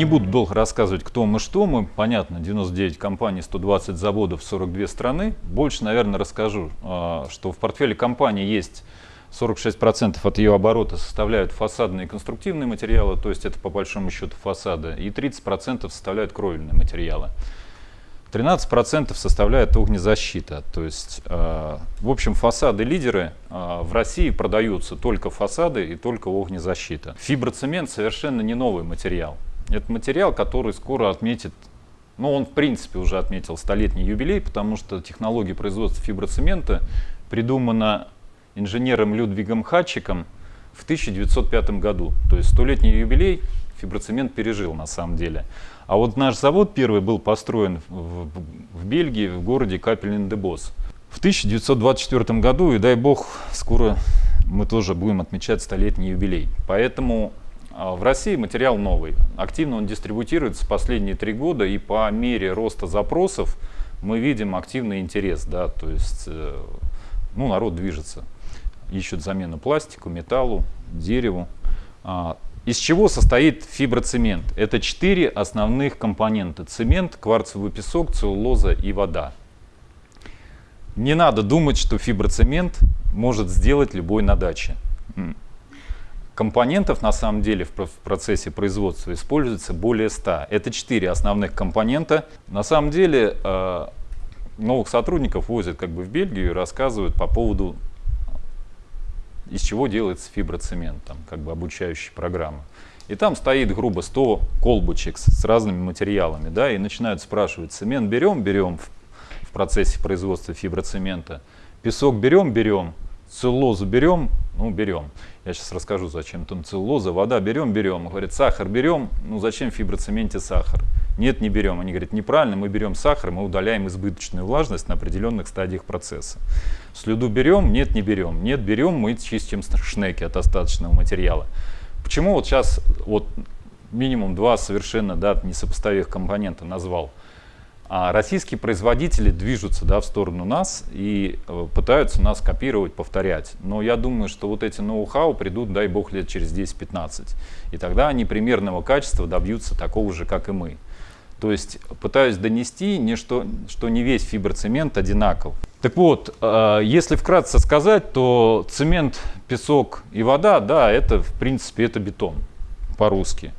Не буду долго рассказывать, кто мы, что мы. Понятно, 99 компаний, 120 заводов, 42 страны. Больше, наверное, расскажу, а, что в портфеле компании есть 46% от ее оборота составляют фасадные и конструктивные материалы, то есть это по большому счету фасады, и 30% составляют кровельные материалы. 13% составляет огнезащита. То есть, э, в общем, фасады-лидеры э, в России продаются только фасады и только огнезащита. Фиброцемент совершенно не новый материал. Это материал, который скоро отметит, ну он в принципе уже отметил столетний юбилей, потому что технология производства фиброцемента придумана инженером Людвигом Хатчиком в 1905 году. То есть столетний юбилей фиброцемент пережил на самом деле. А вот наш завод первый был построен в, в Бельгии, в городе Капелин-де-Бос. В 1924 году, и дай бог, скоро мы тоже будем отмечать столетний юбилей. Поэтому в России материал новый. Активно он дистрибутируется последние три года, и по мере роста запросов мы видим активный интерес. Да, то есть э, ну, народ движется, ищут замену пластику, металлу, дереву. А, из чего состоит фиброцемент? Это четыре основных компонента. Цемент, кварцевый песок, целлулоза и вода. Не надо думать, что фиброцемент может сделать любой на даче. Компонентов на самом деле в процессе производства используется более 100. Это четыре основных компонента. На самом деле э, новых сотрудников возят как бы в Бельгию и рассказывают по поводу из чего делается фиброцемент, там, как бы обучающая программа. И там стоит грубо 100 колбочек с, с разными материалами, да, и начинают спрашивать, цемент берем, берем в, в процессе производства фиброцемента, песок берем, берем, целлулозу берем, ну берем. Я сейчас расскажу, зачем там целлулоза, вода берем, берем. Говорит, сахар берем, ну зачем в фиброцементе сахар? Нет, не берем. Они говорят, неправильно, мы берем сахар, мы удаляем избыточную влажность на определенных стадиях процесса. Слюду берем, нет, не берем. Нет, берем, мы чистим шнеки от остаточного материала. Почему вот сейчас вот минимум два совершенно да, несопоставимых компонента назвал? А российские производители движутся да, в сторону нас и э, пытаются нас копировать, повторять. Но я думаю, что вот эти ноу-хау придут, дай бог, лет через 10-15. И тогда они примерного качества добьются такого же, как и мы. То есть пытаюсь донести, не что, что не весь фиброцемент одинаков. Так вот, э, если вкратце сказать, то цемент, песок и вода, да, это в принципе это бетон по-русски.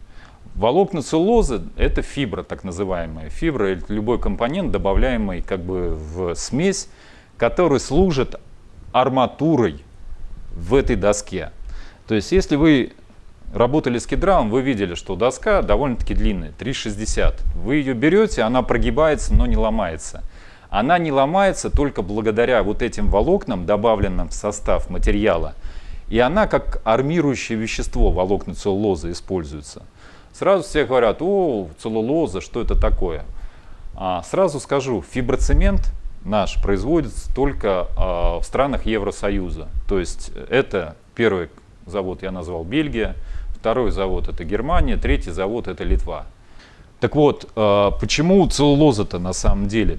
Волокна целлулозы – это фибра, так называемая. Фибра – это любой компонент, добавляемый как бы в смесь, который служит арматурой в этой доске. То есть, если вы работали с кедралом, вы видели, что доска довольно-таки длинная, 3,60. Вы ее берете, она прогибается, но не ломается. Она не ломается только благодаря вот этим волокнам, добавленным в состав материала. И она как армирующее вещество волокна целлулозы используется. Сразу все говорят, о, целлулоза, что это такое? А, сразу скажу, фиброцемент наш производится только а, в странах Евросоюза. То есть это первый завод я назвал Бельгия, второй завод это Германия, третий завод это Литва. Так вот, а, почему целлулоза-то на самом деле?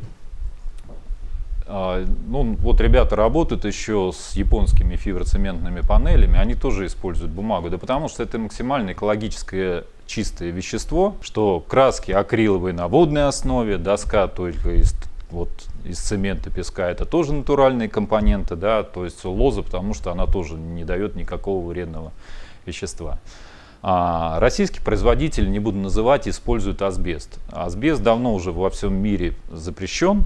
А, ну, вот ребята работают еще с японскими фиброцементными панелями, они тоже используют бумагу, да потому что это максимально экологическое чистое вещество, что краски акриловые на водной основе, доска только из, вот, из цемента, песка, это тоже натуральные компоненты, да, то есть лоза, потому что она тоже не дает никакого вредного вещества. А российский производитель, не буду называть, использует асбест. Асбест давно уже во всем мире запрещен,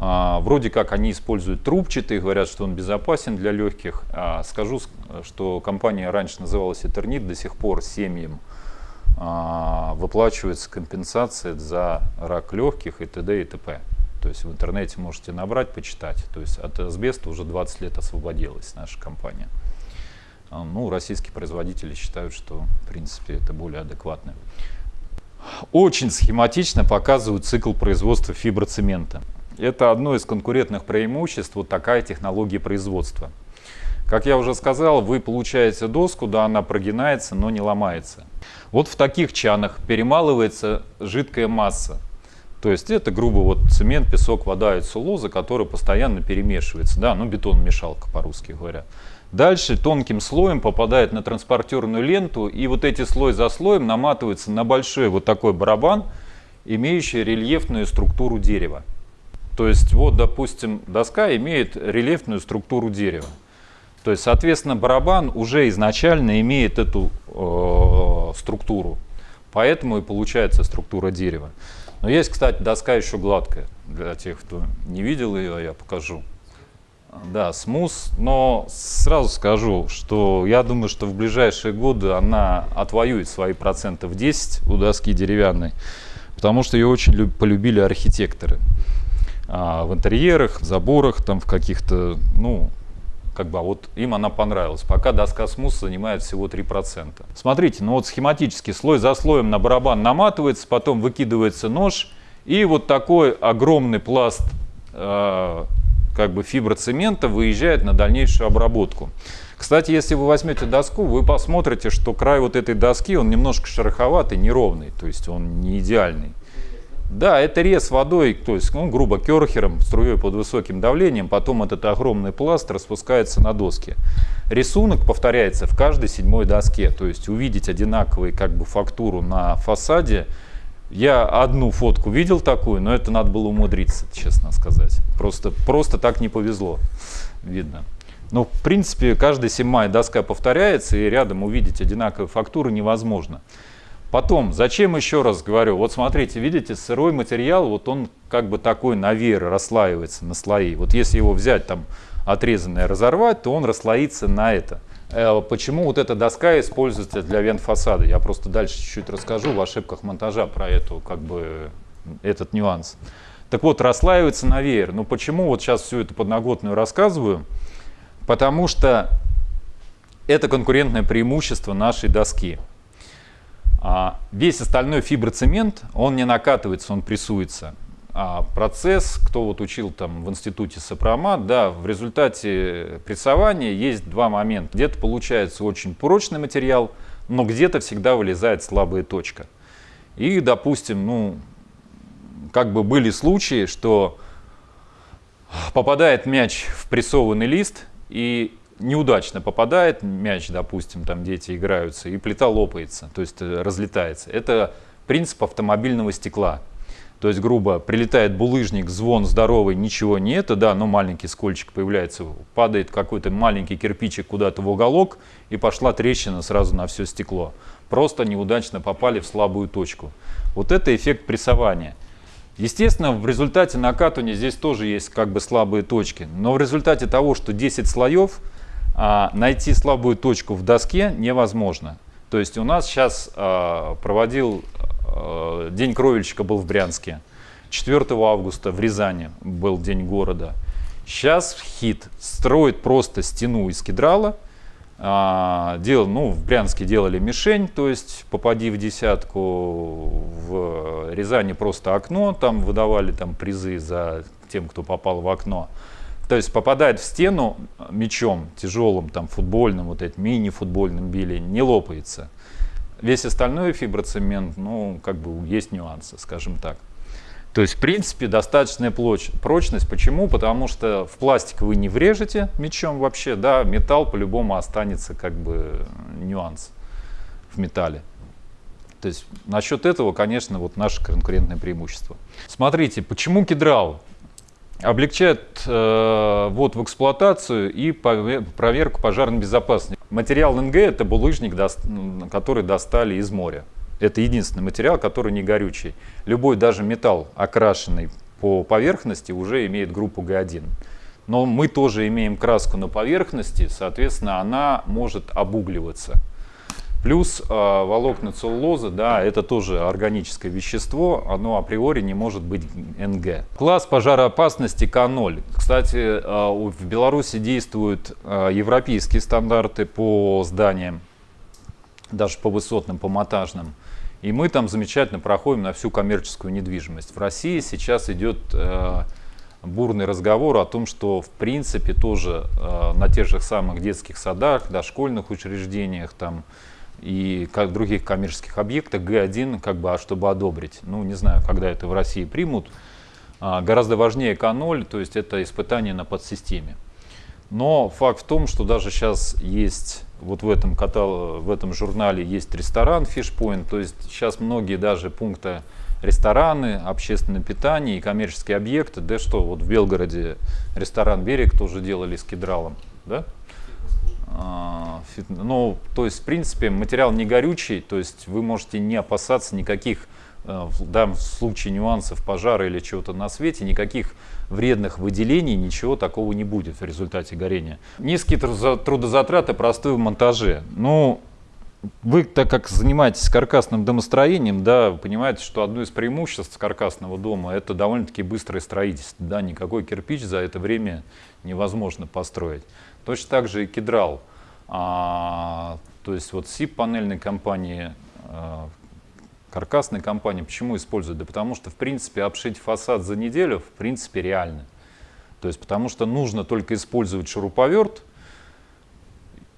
вроде как они используют трубчатый, говорят, что он безопасен для легких. А, скажу, что компания раньше называлась Этернит, до сих пор семьям а, выплачивается компенсация за рак легких и т.д. и т.п. То есть в интернете можете набрать, почитать. То есть от асбеста уже 20 лет освободилась наша компания. Ну, российские производители считают, что в принципе это более адекватно. Очень схематично показывают цикл производства фиброцемента. Это одно из конкурентных преимуществ, вот такая технология производства. Как я уже сказал, вы получаете доску, да, она прогинается, но не ломается. Вот в таких чанах перемалывается жидкая масса. То есть это грубо вот цемент, песок, вода и целлулоза, который постоянно перемешивается. Да, ну бетон-мешалка по-русски говоря. Дальше тонким слоем попадает на транспортерную ленту, и вот эти слой за слоем наматываются на большой вот такой барабан, имеющий рельефную структуру дерева. То есть вот, допустим, доска имеет рельефную структуру дерева. То есть, соответственно, барабан уже изначально имеет эту э, структуру. Поэтому и получается структура дерева. Но есть, кстати, доска еще гладкая. Для тех, кто не видел ее, я покажу. Да, смус, но сразу скажу, что я думаю, что в ближайшие годы она отвоюет свои проценты в 10 у доски деревянной, потому что ее очень полюбили архитекторы. А в интерьерах, в заборах, там в каких-то, ну, как бы, а вот им она понравилась. Пока доска смус занимает всего 3%. Смотрите, ну вот схематически слой за слоем на барабан наматывается, потом выкидывается нож, и вот такой огромный пласт э, как бы фиброцемента выезжает на дальнейшую обработку. Кстати, если вы возьмете доску, вы посмотрите, что край вот этой доски, он немножко шероховатый, неровный, то есть он не идеальный. Да, это рез водой, то есть, ну, грубо, керхером, струей под высоким давлением, потом этот огромный пласт распускается на доске. Рисунок повторяется в каждой седьмой доске, то есть увидеть одинаковую как бы фактуру на фасаде. Я одну фотку видел такую, но это надо было умудриться, честно сказать. Просто, просто так не повезло, видно. Но в принципе каждая седьмая доска повторяется, и рядом увидеть одинаковые фактуры невозможно. Потом, зачем еще раз говорю, вот смотрите, видите, сырой материал, вот он как бы такой на веер расслаивается на слои. Вот если его взять там отрезанное разорвать, то он расслоится на это. Э, почему вот эта доска используется для вент фасада? Я просто дальше чуть-чуть расскажу в ошибках монтажа про эту, как бы, этот нюанс. Так вот, расслаивается на веер. Ну почему вот сейчас всю эту подноготную рассказываю? Потому что это конкурентное преимущество нашей доски. А весь остальной фиброцемент, он не накатывается, он прессуется. А процесс, кто вот учил там в институте сопромат, да, в результате прессования есть два момента. Где-то получается очень прочный материал, но где-то всегда вылезает слабая точка. И, допустим, ну, как бы были случаи, что попадает мяч в прессованный лист, и неудачно попадает мяч, допустим, там дети играются, и плита лопается, то есть э, разлетается. Это принцип автомобильного стекла. То есть, грубо, прилетает булыжник, звон здоровый, ничего не это, да, но маленький скольчик появляется, падает какой-то маленький кирпичик куда-то в уголок, и пошла трещина сразу на все стекло. Просто неудачно попали в слабую точку. Вот это эффект прессования. Естественно, в результате накатывания здесь тоже есть как бы слабые точки, но в результате того, что 10 слоев, найти слабую точку в доске невозможно. То есть у нас сейчас а, проводил а, День кровельщика был в Брянске. 4 августа в Рязани был День города. Сейчас хит строит просто стену из кедрала. Делал, ну, в Брянске делали мишень, то есть попади в десятку. В Рязани просто окно, там выдавали там призы за тем, кто попал в окно. То есть попадает в стену мячом тяжелым, там футбольным, вот этим мини-футбольным били, не лопается. Весь остальной фиброцемент, ну, как бы есть нюансы, скажем так. То есть, в принципе, достаточная прочность. Почему? Потому что в пластик вы не врежете мечом вообще, да, металл по-любому останется как бы нюанс в металле. То есть насчет этого, конечно, вот наше конкурентное преимущество. Смотрите, почему кедрал? Облегчает э, в эксплуатацию и проверку пожарной безопасности. Материал НГ – это булыжник, который достали из моря. Это единственный материал, который не горючий. Любой даже металл, окрашенный по поверхности, уже имеет группу Г1. Но мы тоже имеем краску на поверхности, соответственно, она может обугливаться. Плюс э, волокна целлулозы, да, это тоже органическое вещество, оно априори не может быть НГ. Класс пожароопасности К0. Кстати, э, в Беларуси действуют э, европейские стандарты по зданиям, даже по высотным, по монтажным. И мы там замечательно проходим на всю коммерческую недвижимость. В России сейчас идет бурный разговор о том, что в принципе тоже на тех же самых детских садах, дошкольных учреждениях, там, и как других коммерческих объектах Г1, как бы, а чтобы одобрить. Ну, не знаю, когда это в России примут. А, гораздо важнее К0, то есть это испытание на подсистеме. Но факт в том, что даже сейчас есть, вот в этом, катал, в этом журнале есть ресторан Fishpoint, то есть сейчас многие даже пункты рестораны, общественное питание и коммерческие объекты. Да что, вот в Белгороде ресторан «Берег» тоже делали с кедралом, да? А, ну, то есть, в принципе, материал не горючий, то есть вы можете не опасаться никаких, э, в данном случае нюансов пожара или чего-то на свете, никаких вредных выделений, ничего такого не будет в результате горения. Низкие трудозатраты простые в монтаже. Ну, вы, так как занимаетесь каркасным домостроением, да, понимаете, что одно из преимуществ каркасного дома – это довольно-таки быстрое строительство. Да, никакой кирпич за это время невозможно построить. Точно так же и кедрал. А, то есть вот СИП панельной компании, а, каркасной компании, почему используют? Да потому что, в принципе, обшить фасад за неделю, в принципе, реально. То есть потому что нужно только использовать шуруповерт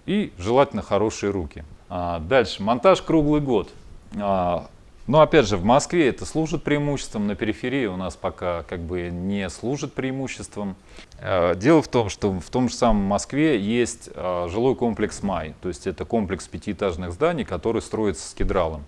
и желательно хорошие руки. А, дальше, монтаж круглый год. А, но опять же, в Москве это служит преимуществом, на периферии у нас пока как бы не служит преимуществом. А, дело в том, что в том же самом Москве есть жилой комплекс «Май», то есть это комплекс пятиэтажных зданий, который строится с кедралом.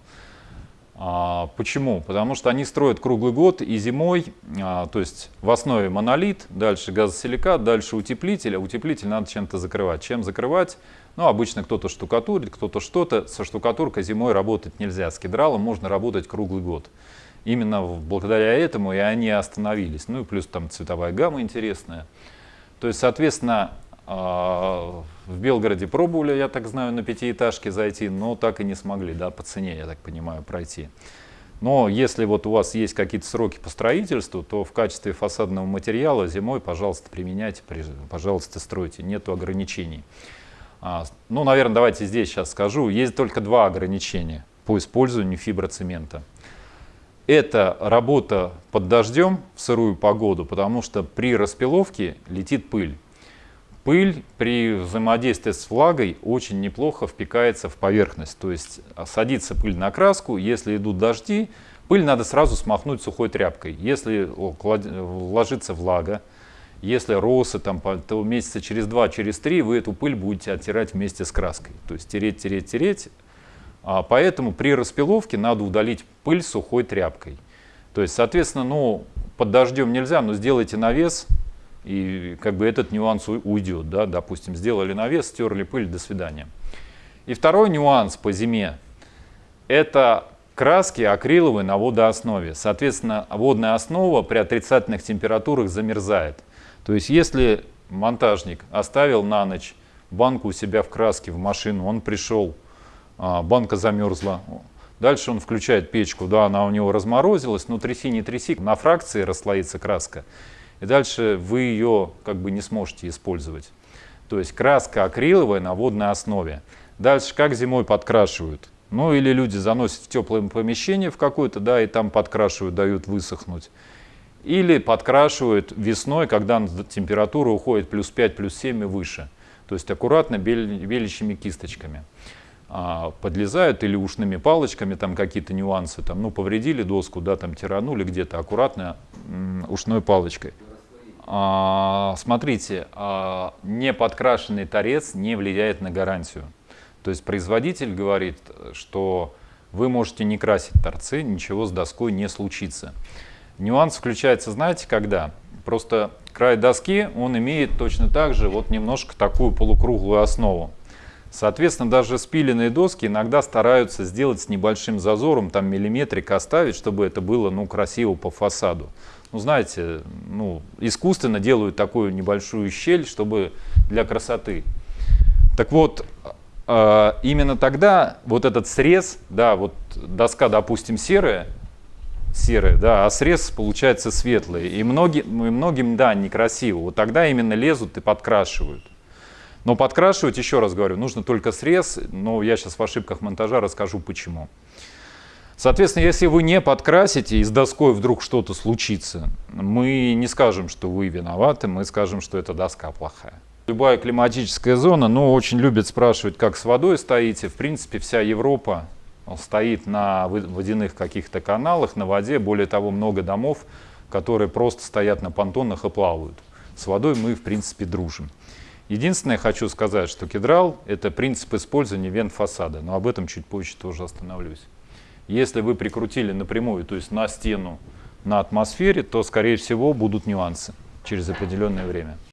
Почему? Потому что они строят круглый год и зимой, то есть в основе монолит, дальше газосиликат, дальше утеплитель, а утеплитель надо чем-то закрывать. Чем закрывать? Ну, обычно кто-то штукатурит, кто-то что-то. Со штукатуркой зимой работать нельзя. С кедралом можно работать круглый год. Именно благодаря этому и они остановились. Ну и плюс там цветовая гамма интересная. То есть, соответственно, а, в Белгороде пробовали, я так знаю, на пятиэтажке зайти, но так и не смогли, да, по цене, я так понимаю, пройти. Но если вот у вас есть какие-то сроки по строительству, то в качестве фасадного материала зимой, пожалуйста, применяйте, пожалуйста, стройте, нету ограничений. А, ну, наверное, давайте здесь сейчас скажу. Есть только два ограничения по использованию фиброцемента. Это работа под дождем в сырую погоду, потому что при распиловке летит пыль. Пыль при взаимодействии с влагой очень неплохо впекается в поверхность. То есть садится пыль на краску, если идут дожди, пыль надо сразу смахнуть сухой тряпкой. Если ложится влага, если росы, там, то месяца через два, через три вы эту пыль будете оттирать вместе с краской. То есть тереть, тереть, тереть. А поэтому при распиловке надо удалить пыль сухой тряпкой. То есть, соответственно, ну, под дождем нельзя, но сделайте навес, и как бы этот нюанс уйдет. Да? Допустим, сделали навес, стерли пыль, до свидания. И второй нюанс по зиме – это краски акриловые на водооснове. Соответственно, водная основа при отрицательных температурах замерзает. То есть если монтажник оставил на ночь банку у себя в краске в машину, он пришел, а, банка замерзла, дальше он включает печку, да, она у него разморозилась, но тряси не тряси, на фракции расслоится краска, и дальше вы ее как бы не сможете использовать. То есть краска акриловая на водной основе. Дальше как зимой подкрашивают? Ну или люди заносят в теплое помещение в какое-то, да, и там подкрашивают, дают высохнуть. Или подкрашивают весной, когда температура уходит плюс 5, плюс 7 и выше. То есть аккуратно белящими кисточками. А, подлезают или ушными палочками, там какие-то нюансы, там, ну, повредили доску, да, там тиранули где-то, аккуратно ушной палочкой. А, смотрите, а, не подкрашенный торец не влияет на гарантию. То есть производитель говорит, что вы можете не красить торцы, ничего с доской не случится. Нюанс включается, знаете, когда? Просто край доски, он имеет точно так же вот немножко такую полукруглую основу. Соответственно, даже спиленные доски иногда стараются сделать с небольшим зазором, там миллиметрик оставить, чтобы это было ну, красиво по фасаду. Ну, знаете, ну, искусственно делают такую небольшую щель, чтобы для красоты. Так вот, а, именно тогда вот этот срез, да, вот доска, допустим, серая, серые, да, а срез получается светлый. И многим, и многим, да, некрасиво. Вот тогда именно лезут и подкрашивают. Но подкрашивать, еще раз говорю, нужно только срез, но я сейчас в ошибках монтажа расскажу почему. Соответственно, если вы не подкрасите и с доской вдруг что-то случится, мы не скажем, что вы виноваты, мы скажем, что эта доска плохая. Любая климатическая зона, ну, очень любят спрашивать, как с водой стоите. В принципе, вся Европа он стоит на водяных каких-то каналах, на воде. Более того, много домов, которые просто стоят на понтонах и плавают. С водой мы, в принципе, дружим. Единственное, хочу сказать, что кедрал – это принцип использования вент фасада, но об этом чуть позже тоже остановлюсь. Если вы прикрутили напрямую, то есть на стену, на атмосфере, то, скорее всего, будут нюансы через определенное время.